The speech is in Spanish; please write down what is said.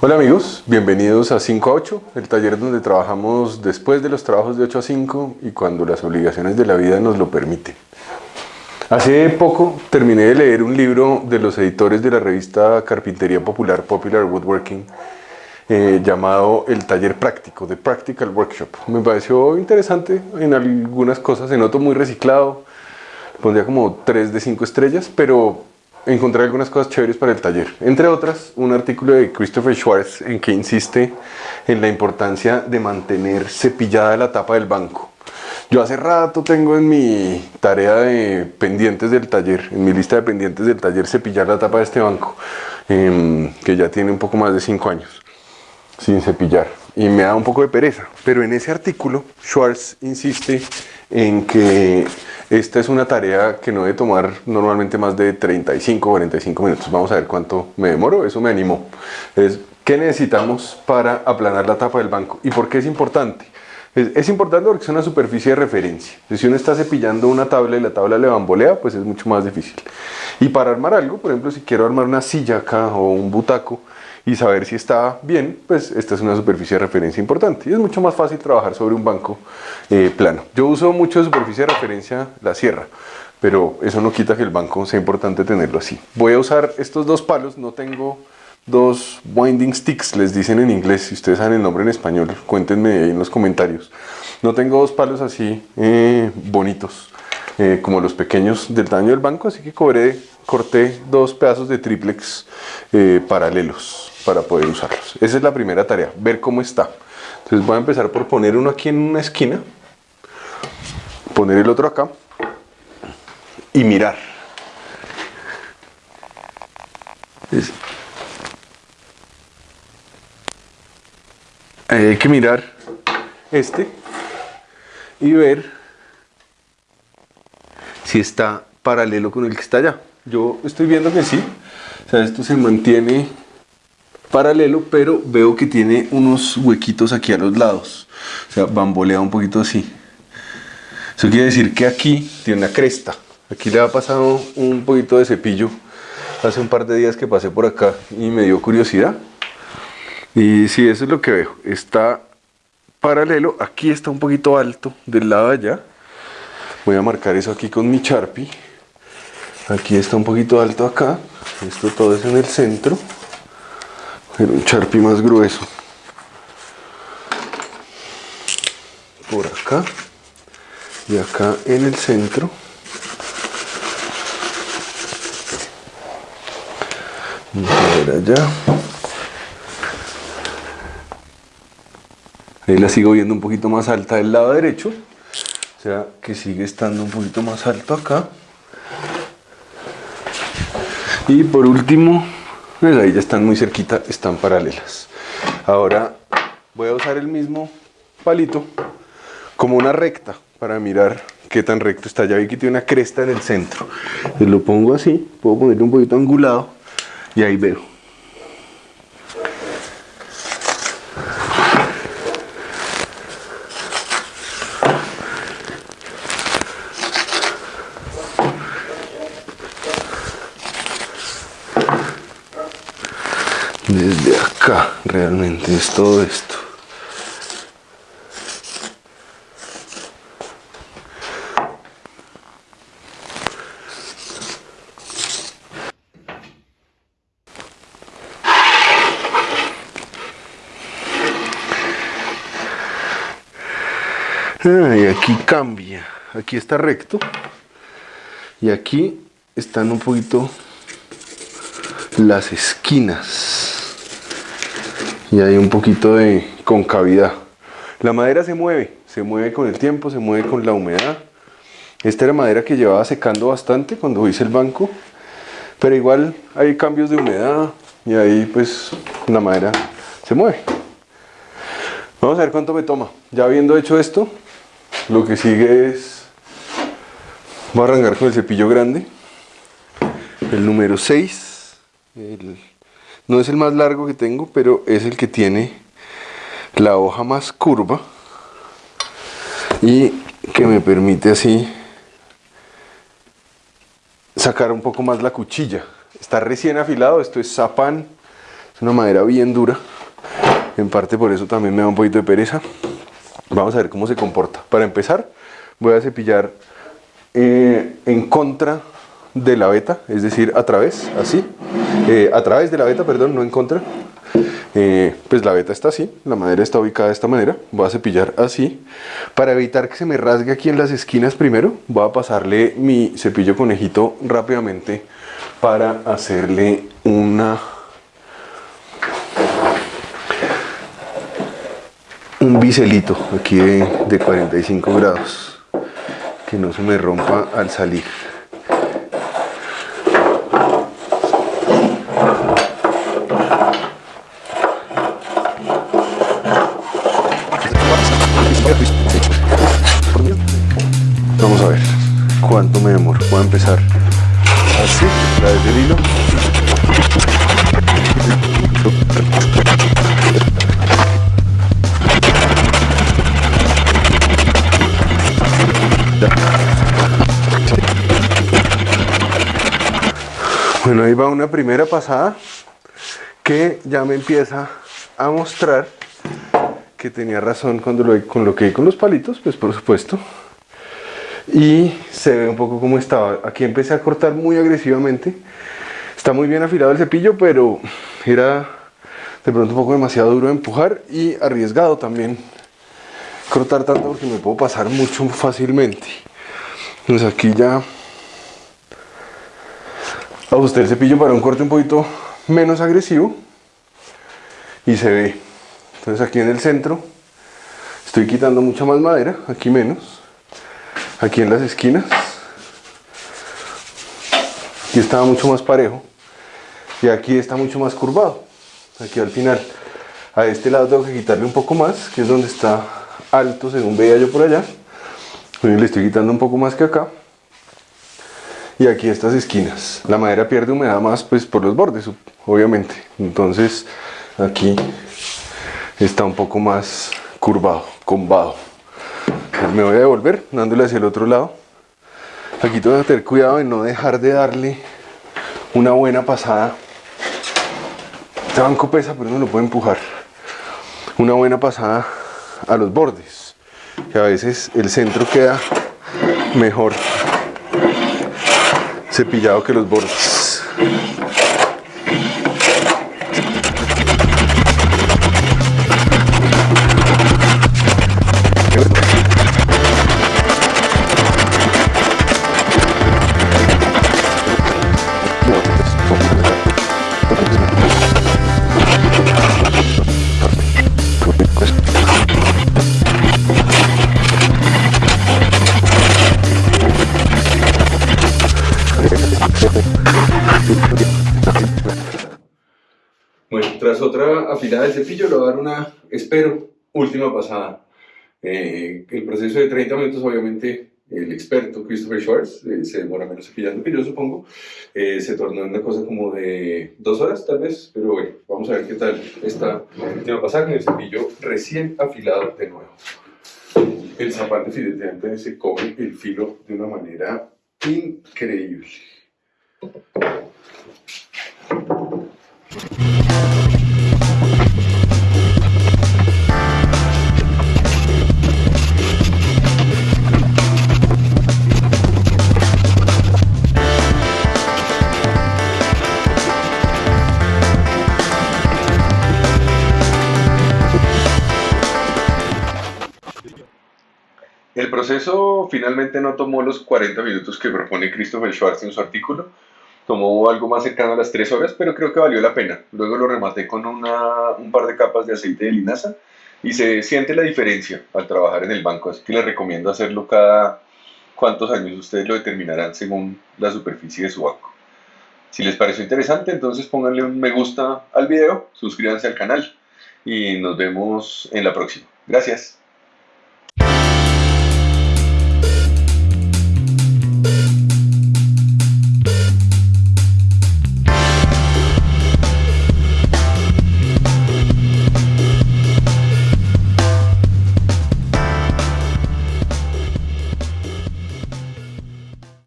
Hola amigos, bienvenidos a 5 a 8, el taller donde trabajamos después de los trabajos de 8 a 5 y cuando las obligaciones de la vida nos lo permiten. Hace poco terminé de leer un libro de los editores de la revista Carpintería Popular, Popular Woodworking, eh, llamado El Taller Práctico, The Practical Workshop. Me pareció interesante en algunas cosas, se notó muy reciclado, pondría como 3 de 5 estrellas, pero encontré algunas cosas chéveres para el taller. Entre otras, un artículo de Christopher Schwartz en que insiste en la importancia de mantener cepillada la tapa del banco. Yo hace rato tengo en mi tarea de pendientes del taller, en mi lista de pendientes del taller, cepillar la tapa de este banco, em, que ya tiene un poco más de 5 años sin cepillar. Y me da un poco de pereza. Pero en ese artículo, Schwartz insiste en que esta es una tarea que no debe tomar normalmente más de 35 o 45 minutos. Vamos a ver cuánto me demoro, eso me animó. Es, ¿Qué necesitamos para aplanar la tapa del banco? ¿Y por qué es importante? Es, importante porque es una superficie de referencia. Si uno está cepillando una tabla y la tabla le bambolea, pues es mucho más difícil. Y para armar algo, por ejemplo, si quiero armar una silla acá o un butaco, y saber si está bien, pues esta es una superficie de referencia importante. Y es mucho más fácil trabajar sobre un banco eh, plano. Yo uso mucho de superficie de referencia la sierra, pero eso no quita que el banco sea importante tenerlo así. Voy a usar estos dos palos, no tengo dos winding sticks, les dicen en inglés, si ustedes saben el nombre en español, cuéntenme ahí en los comentarios. No tengo dos palos así eh, bonitos, eh, como los pequeños del tamaño del banco, así que cobré, corté dos pedazos de triplex paralelos para poder usarlos. Esa es la primera tarea, ver cómo está. Entonces voy a empezar por poner uno aquí en una esquina, poner el otro acá y mirar. Hay que mirar este y ver si está paralelo con el que está allá. Yo estoy viendo que sí. O sea, esto se mantiene paralelo, pero veo que tiene unos huequitos aquí a los lados. O sea, bambolea un poquito así. Eso quiere decir que aquí tiene una cresta. Aquí le ha pasado un poquito de cepillo hace un par de días que pasé por acá y me dio curiosidad. Y sí, eso es lo que veo. Está paralelo. Aquí está un poquito alto del lado de allá. Voy a marcar eso aquí con mi Sharpie. Aquí está un poquito alto acá. Esto todo es en el centro un charpie más grueso. Por acá. Y acá en el centro. Y por allá. Ahí la sigo viendo un poquito más alta del lado derecho. O sea que sigue estando un poquito más alto acá. Y por último pues ahí ya están muy cerquita, están paralelas. Ahora voy a usar el mismo palito como una recta para mirar qué tan recto está. Ya vi que tiene una cresta en el centro. Lo pongo así, puedo ponerlo un poquito angulado y ahí veo. Desde acá realmente es todo esto. Ah, y aquí cambia. Aquí está recto. Y aquí están un poquito las esquinas y hay un poquito de concavidad. La madera se mueve, se mueve con el tiempo, se mueve con la humedad. Esta era madera que llevaba secando bastante cuando hice el banco, pero igual hay cambios de humedad y ahí pues la madera se mueve. Vamos a ver cuánto me toma. Ya habiendo hecho esto, lo que sigue es... Voy a arrancar con el cepillo grande, el número 6, el no es el más largo que tengo, pero es el que tiene la hoja más curva y que me permite así sacar un poco más la cuchilla. Está recién afilado, esto es Zapan, Es una madera bien dura. En parte por eso también me da un poquito de pereza. Vamos a ver cómo se comporta. Para empezar, voy a cepillar eh, en contra de la veta, es decir, a través, así. Eh, a través de la veta, perdón, no en contra. Eh, pues la veta está así, la madera está ubicada de esta manera. Voy a cepillar así. Para evitar que se me rasgue aquí en las esquinas primero, voy a pasarle mi cepillo conejito rápidamente para hacerle una un biselito aquí de, 45 grados que no se me rompa al salir vamos a ver. Cuánto me demoro voy a empezar. Así la del hilo Bueno, ahí va una primera pasada que ya me empieza a mostrar que tenía razón cuando lo coloqué con los palitos, pues por supuesto. Y se ve un poco como estaba. Aquí empecé a cortar muy agresivamente. Está muy bien afilado el cepillo, pero era de pronto un poco demasiado duro de empujar y arriesgado también cortar tanto porque me puedo pasar mucho fácilmente. Entonces aquí ya ajusté el cepillo para un corte un poquito menos agresivo y se ve. Entonces aquí en el centro estoy quitando mucha más madera, aquí menos. Aquí en las esquinas. Aquí estaba mucho más parejo y aquí está mucho más curvado. Aquí al final, a este lado tengo que quitarle un poco más, que es donde está alto según veía yo por allá. le estoy quitando un poco más que acá. Y aquí estas esquinas. La madera pierde humedad más pues por los bordes, obviamente. Entonces aquí está un poco más curvado, combado. me voy a devolver dándole hacia el otro lado. Aquí tengo que tener cuidado de no dejar de darle una buena pasada. Este banco pesa, pero no lo puedo empujar. Una buena pasada a los bordes que a veces el centro queda mejor cepillado que los bordes otra afilada del cepillo le voy a dar una, espero, última pasada. Eh, el proceso de 30 minutos, obviamente, el experto Christopher Schwartz eh, se demora menos cepillando que yo supongo. Eh, se tornó en una cosa como de dos horas tal vez, pero bueno, vamos a ver qué tal esta última pasada con el cepillo recién afilado de nuevo. El zapato definitivamente se come el filo de una manera increíble. El proceso finalmente no tomó los 40 minutos que propone Christopher Schwartz en su artículo, tomó algo más cercano a las 3 horas, pero creo que valió la pena. Luego lo rematé con una, un par de capas de aceite de linaza y se siente la diferencia al trabajar en el banco, así que les recomiendo hacerlo cada cuántos años ustedes lo determinarán según la superficie de su banco. Si les pareció interesante, entonces pónganle un me gusta al video, suscríbanse al canal y nos vemos en la próxima. Gracias.